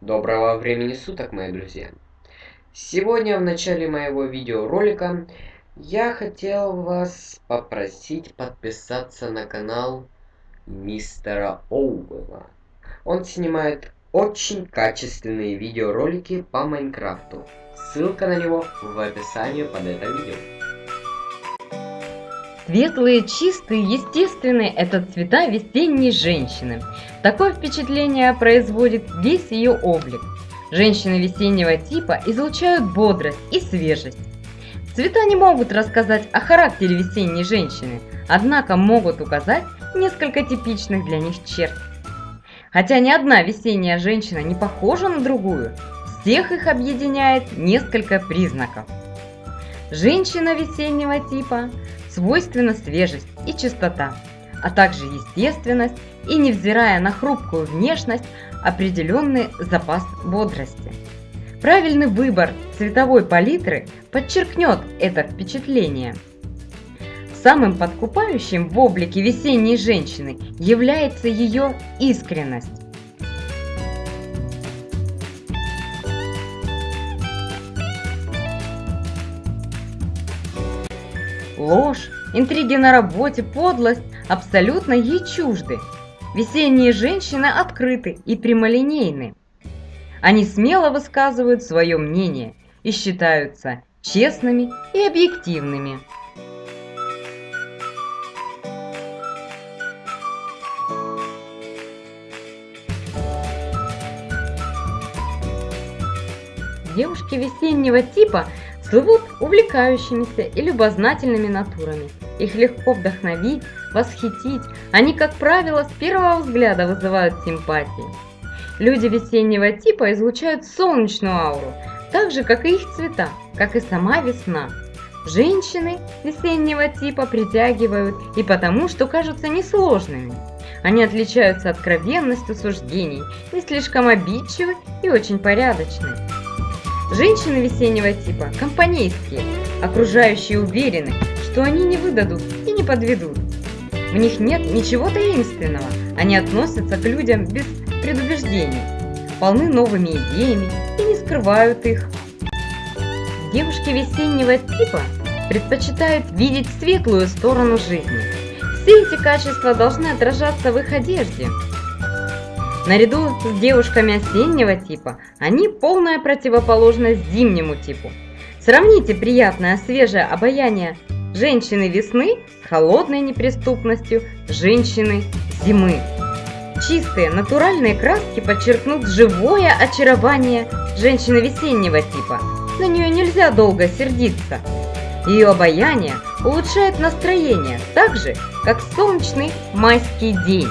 Доброго времени суток, мои друзья! Сегодня в начале моего видеоролика я хотел вас попросить подписаться на канал мистера Оуэлла. Он снимает очень качественные видеоролики по Майнкрафту. Ссылка на него в описании под это видео. Светлые, чистые, естественные – это цвета весенней женщины. Такое впечатление производит весь ее облик. Женщины весеннего типа излучают бодрость и свежесть. Цвета не могут рассказать о характере весенней женщины, однако могут указать несколько типичных для них черт. Хотя ни одна весенняя женщина не похожа на другую, всех их объединяет несколько признаков. Женщина весеннего типа свойственна свежесть и чистота, а также естественность и, невзирая на хрупкую внешность, определенный запас бодрости. Правильный выбор цветовой палитры подчеркнет это впечатление. Самым подкупающим в облике весенней женщины является ее искренность. Ложь, интриги на работе, подлость абсолютно ей чужды. Весенние женщины открыты и прямолинейны. Они смело высказывают свое мнение и считаются честными и объективными. Девушки весеннего типа слывут увлекающимися и любознательными натурами. Их легко вдохновить, восхитить. Они, как правило, с первого взгляда вызывают симпатии. Люди весеннего типа излучают солнечную ауру, так же, как и их цвета, как и сама весна. Женщины весеннего типа притягивают и потому, что кажутся несложными. Они отличаются откровенностью суждений, не слишком обидчивы и очень порядочны. Женщины весеннего типа компанейские, окружающие уверены, что они не выдадут и не подведут. В них нет ничего таинственного, они относятся к людям без предубеждений, полны новыми идеями и не скрывают их. Девушки весеннего типа предпочитают видеть светлую сторону жизни. Все эти качества должны отражаться в их одежде, Наряду с девушками осеннего типа, они полная противоположность зимнему типу. Сравните приятное свежее обаяние женщины весны с холодной неприступностью женщины зимы. Чистые натуральные краски подчеркнут живое очарование женщины весеннего типа. На нее нельзя долго сердиться. Ее обаяние улучшает настроение так же, как солнечный майский день.